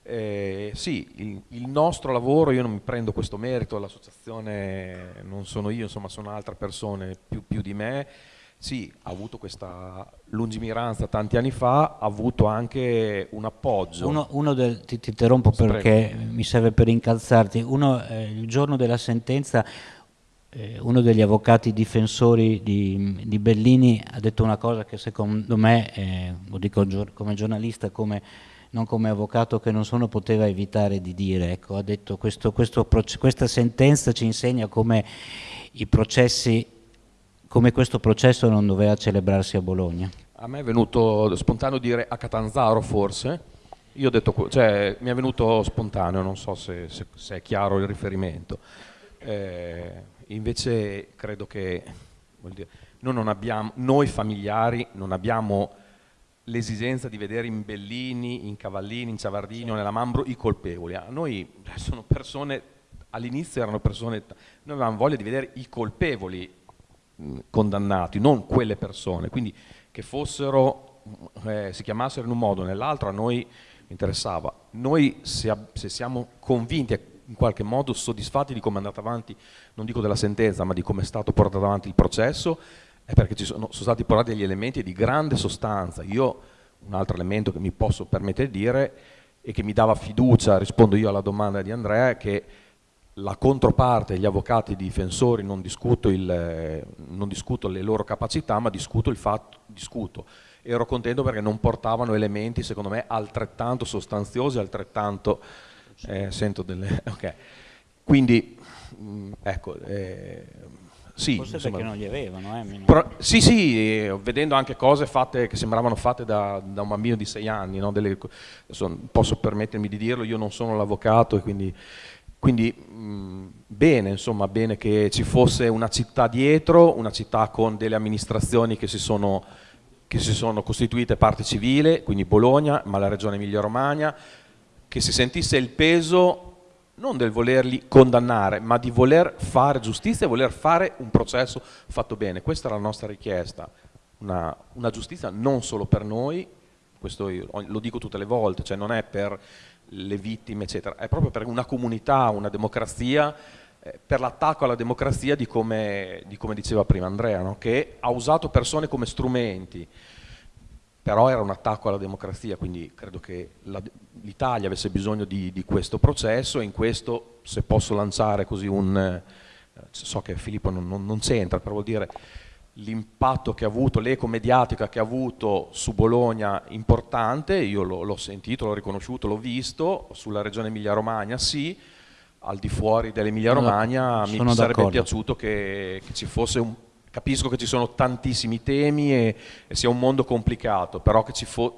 Eh, sì, il, il, nostro lavoro, io non mi prendo questo merito, l'associazione non sono io, insomma sono altre persone più, più di me, sì, ha avuto questa lungimiranza tanti anni fa, ha avuto anche un appoggio. Uno, uno del, ti, ti, interrompo perché Sprego. mi serve per incalzarti. Uno, eh, il giorno della sentenza eh, uno degli avvocati difensori di, di, Bellini ha detto una cosa che secondo me, eh, lo dico come giornalista, come, non come avvocato che non sono, poteva evitare di dire. Ecco, ha detto questo, questo, questa sentenza ci insegna come i processi come questo processo non doveva celebrarsi a Bologna. A me è venuto spontaneo dire a Catanzaro forse, io ho detto, cioè mi è venuto spontaneo, non so se, se, se è chiaro il riferimento. Eh, invece credo che dire, noi, abbiamo, noi familiari non abbiamo l'esigenza di vedere in Bellini, in Cavallini, in Ciavardini o nella Mambro i colpevoli. A noi sono persone, all'inizio erano persone, noi avevamo voglia di vedere i colpevoli condannati, non quelle persone, quindi che fossero, eh, si chiamassero in un modo o nell'altro a noi interessava. Noi se, se siamo convinti in qualche modo soddisfatti di come è andata avanti, non dico della sentenza, ma di come è stato portato avanti il processo, è perché ci sono, sono stati portati degli elementi di grande sostanza. Io, un altro elemento che mi posso permettere di dire e che mi dava fiducia, rispondo io alla domanda di Andrea, che la controparte, gli avvocati difensori, non discuto, il, non discuto le loro capacità, ma discuto il fatto, discuto. Ero contento perché non portavano elementi, secondo me, altrettanto sostanziosi, altrettanto, eh, sento delle, *laughs* ok. Quindi, mm, ecco, eh, sì, Forse insomma, perché non li avevano. Eh, però, sì, sì, vedendo anche cose fatte che sembravano fatte da, da un bambino di sei anni, no? Delle, adesso, posso permettermi di dirlo, io non sono l'avvocato e quindi quindi bene, insomma, bene che ci fosse una città dietro, una città con delle amministrazioni che si sono, che si sono costituite parte civile, quindi Bologna, ma la regione Emilia-Romagna, che si sentisse il peso non del volerli condannare, ma di voler fare giustizia e voler fare un processo fatto bene. Questa è la nostra richiesta, una, una giustizia non solo per noi, questo lo dico tutte le volte, cioè non è per le vittime, eccetera. È proprio per una comunità, una democrazia, eh, per l'attacco alla democrazia di come, di come, diceva prima Andrea, no? che ha usato persone come strumenti, però era un attacco alla democrazia, quindi credo che l'Italia avesse bisogno di, di, questo processo e in questo, se posso lanciare così un... Eh, so che Filippo non, non, non c'entra, però vuol dire l'impatto che ha avuto, l'eco mediatica che ha avuto su Bologna importante, io l'ho sentito, l'ho riconosciuto, l'ho visto, sulla regione Emilia-Romagna sì, al di fuori dell'Emilia-Romagna mi sarebbe piaciuto che, che, ci fosse un... Capisco che ci sono tantissimi temi e, e sia un mondo complicato, però che ci fosse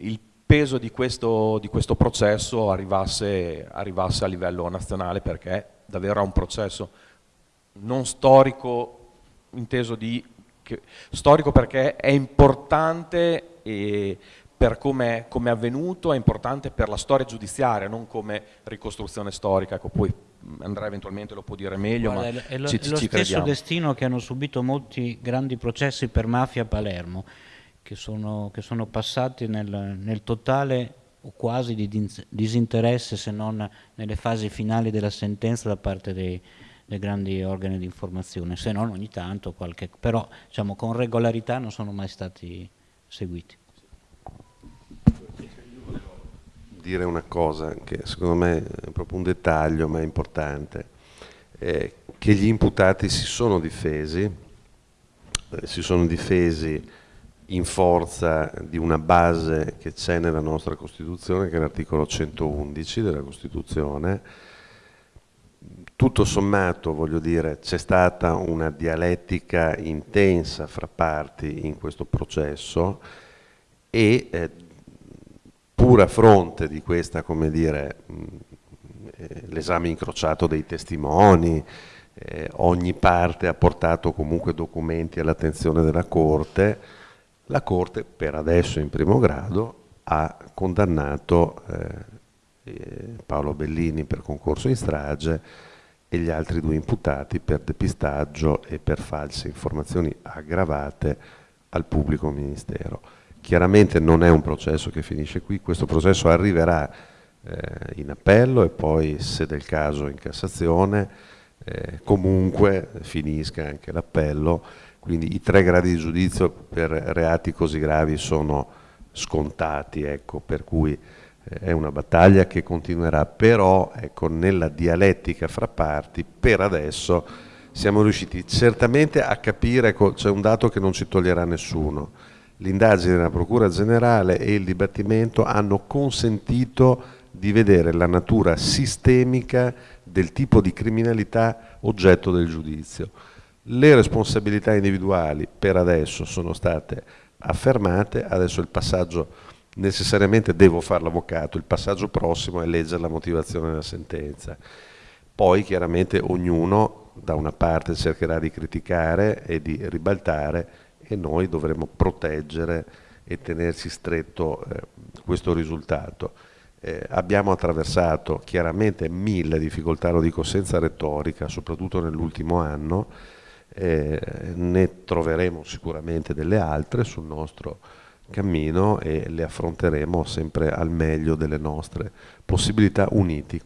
il peso di questo, di questo processo arrivasse, arrivasse a livello nazionale perché davvero è un processo non storico inteso di che, storico perché è importante e per come è avvenuto, è importante per la storia giudiziaria, non come ricostruzione storica, ecco, poi Andrea eventualmente lo può dire meglio, Guarda, ma è lo, ci, è lo ci stesso crediamo. destino che hanno subito molti grandi processi per mafia a Palermo, che sono, che sono passati nel, nel totale o quasi di disinteresse se non nelle fasi finali della sentenza da parte dei, dei grandi organi di informazione, se non ogni tanto qualche, però diciamo, con regolarità non sono mai stati seguiti. Dire una cosa che secondo me è proprio un dettaglio ma è importante, è che gli imputati si sono difesi, eh, si sono difesi in forza di una base che c'è nella nostra Costituzione, che è l'articolo 111 della Costituzione, tutto sommato, voglio dire, c'è stata una dialettica intensa fra parti in questo processo e eh, pur a fronte di questa, come dire, eh, l'esame incrociato dei testimoni, eh, ogni parte ha portato comunque documenti all'attenzione della Corte, la Corte per adesso in primo grado ha condannato eh, eh, Paolo Bellini per concorso in strage e gli altri due imputati per depistaggio e per false informazioni aggravate al pubblico ministero. Chiaramente non è un processo che finisce qui, questo processo arriverà eh, in appello e poi se del caso in Cassazione, eh, comunque finisca anche l'appello, quindi i tre gradi di giudizio per reati così gravi sono scontati, ecco, per cui è una battaglia che continuerà, però ecco, nella dialettica fra parti per adesso siamo riusciti certamente a capire, ecco, c'è un dato che non ci toglierà nessuno, l'indagine della Procura Generale e il dibattimento hanno consentito di vedere la natura sistemica del tipo di criminalità oggetto del giudizio. Le responsabilità individuali per adesso sono state affermate, adesso il passaggio necessariamente devo fare l'avvocato, il passaggio prossimo è leggere la motivazione della sentenza. Poi chiaramente ognuno da una parte cercherà di criticare e di ribaltare e noi dovremo proteggere e tenerci stretto eh, questo risultato. Eh, abbiamo attraversato chiaramente mille difficoltà, lo dico senza retorica, soprattutto nell'ultimo anno, eh, ne troveremo sicuramente delle altre sul nostro cammino e le affronteremo sempre al meglio delle nostre possibilità uniti.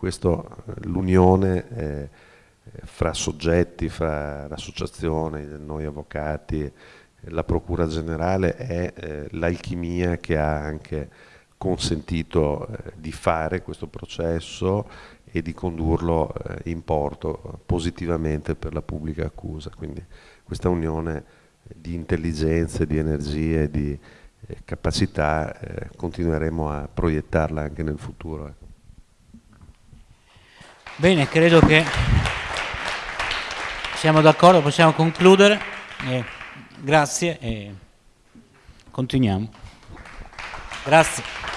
L'unione eh, fra soggetti, fra l'associazione, noi avvocati, la Procura Generale è eh, l'alchimia che ha anche consentito eh, di fare questo processo e di condurlo eh, in porto positivamente per la pubblica accusa. Quindi questa unione di intelligenze, di energie, di eh, capacità eh, continueremo a proiettarla anche nel futuro. Ecco. Bene, credo che siamo d'accordo, possiamo concludere. Eh, grazie e continuiamo. Grazie.